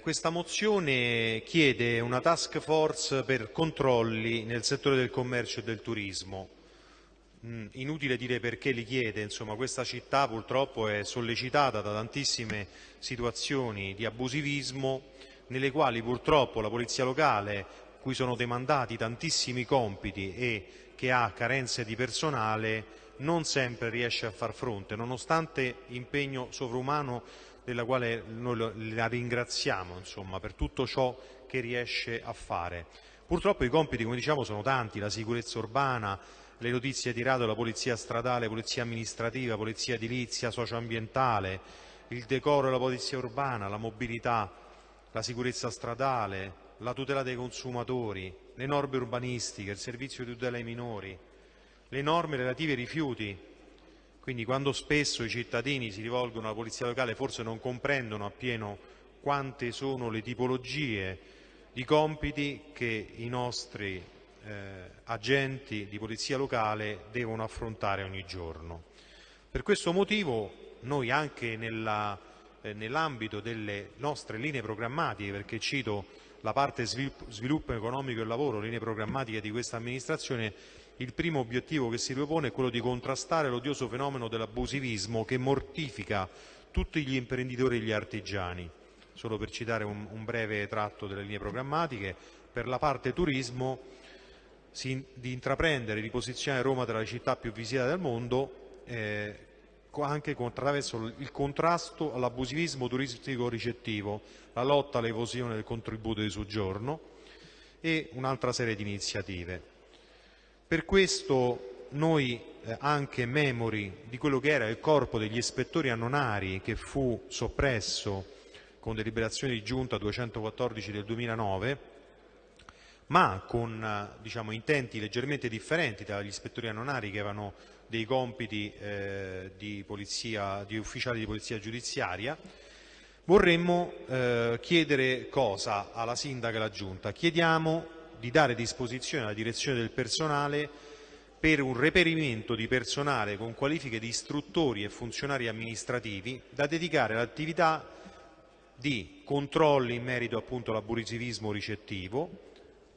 Questa mozione chiede una task force per controlli nel settore del commercio e del turismo. Mm, inutile dire perché li chiede, insomma questa città purtroppo è sollecitata da tantissime situazioni di abusivismo nelle quali purtroppo la polizia locale, cui sono demandati tantissimi compiti e che ha carenze di personale, non sempre riesce a far fronte, nonostante impegno sovrumano della quale noi la ringraziamo insomma, per tutto ciò che riesce a fare. Purtroppo i compiti, come diciamo, sono tanti, la sicurezza urbana, le notizie di radio, la polizia stradale, polizia amministrativa, polizia edilizia, socioambientale, il decoro della polizia urbana, la mobilità, la sicurezza stradale, la tutela dei consumatori, le norme urbanistiche, il servizio di tutela ai minori, le norme relative ai rifiuti, quindi quando spesso i cittadini si rivolgono alla polizia locale forse non comprendono appieno quante sono le tipologie di compiti che i nostri eh, agenti di polizia locale devono affrontare ogni giorno. Per questo motivo noi anche eh, nell'ambito delle nostre linee programmatiche, perché cito la parte sviluppo, sviluppo economico e lavoro, linee programmatiche di questa amministrazione, il primo obiettivo che si propone è quello di contrastare l'odioso fenomeno dell'abusivismo che mortifica tutti gli imprenditori e gli artigiani. Solo per citare un, un breve tratto delle linee programmatiche, per la parte turismo si, di intraprendere di posizionare Roma tra le città più visitate del mondo eh, anche attraverso il contrasto all'abusivismo turistico ricettivo, la lotta all'evosione del contributo di soggiorno e un'altra serie di iniziative. Per questo noi, eh, anche memori di quello che era il corpo degli ispettori annonari che fu soppresso con deliberazione di giunta 214 del 2009, ma con eh, diciamo, intenti leggermente differenti dagli ispettori annonari che avevano dei compiti eh, di, polizia, di, ufficiali di polizia giudiziaria, vorremmo eh, chiedere cosa alla sindaca e alla giunta? Chiediamo di dare disposizione alla direzione del personale per un reperimento di personale con qualifiche di istruttori e funzionari amministrativi da dedicare all'attività di controlli in merito appunto all'abusivismo ricettivo,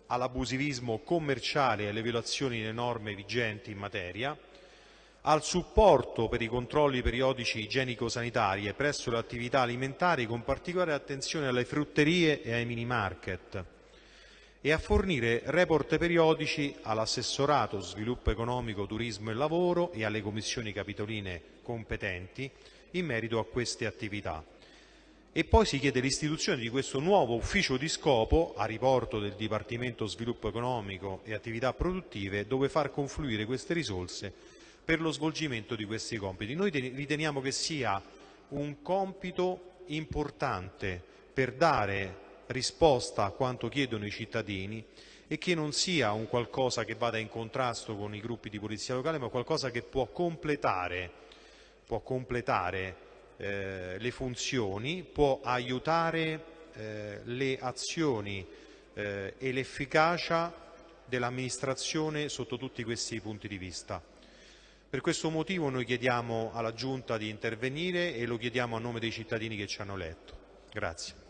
all'abusivismo commerciale e alle violazioni delle norme vigenti in materia, al supporto per i controlli periodici igienico-sanitarie presso le attività alimentari con particolare attenzione alle frutterie e ai mini market, e a fornire report periodici all'assessorato sviluppo economico, turismo e lavoro e alle commissioni capitoline competenti in merito a queste attività. E poi si chiede l'istituzione di questo nuovo ufficio di scopo a riporto del Dipartimento Sviluppo Economico e Attività Produttive dove far confluire queste risorse per lo svolgimento di questi compiti. Noi riteniamo che sia un compito importante per dare risposta a quanto chiedono i cittadini e che non sia un qualcosa che vada in contrasto con i gruppi di polizia locale, ma qualcosa che può completare, può completare eh, le funzioni, può aiutare eh, le azioni eh, e l'efficacia dell'amministrazione sotto tutti questi punti di vista. Per questo motivo noi chiediamo alla Giunta di intervenire e lo chiediamo a nome dei cittadini che ci hanno eletto. Grazie.